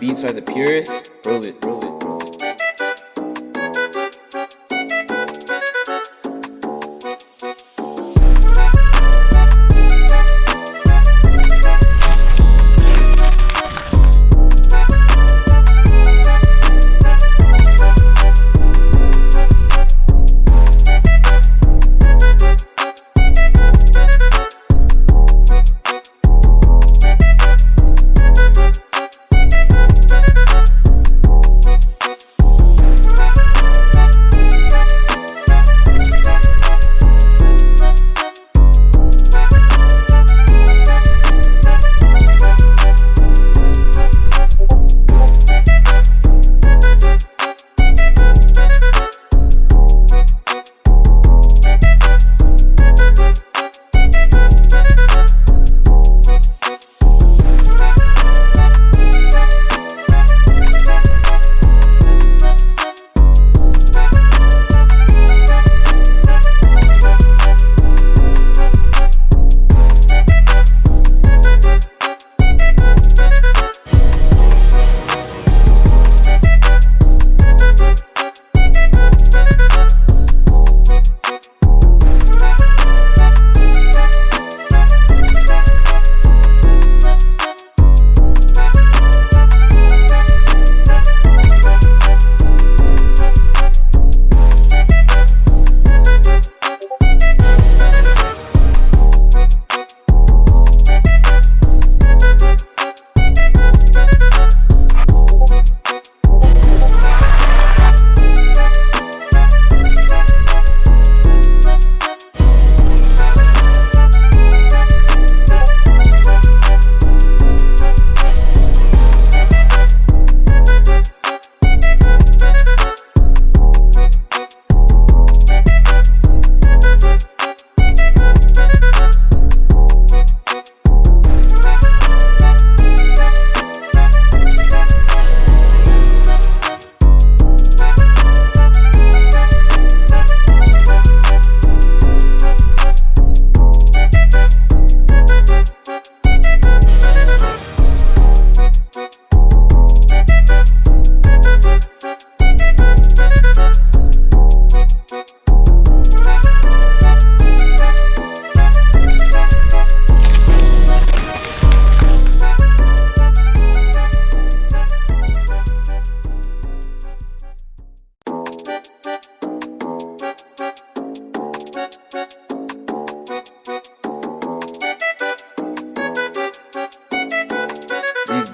beats are the purest. Roll it, roll it,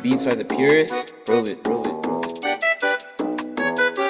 beats are the purest. Roll it, roll it, roll it.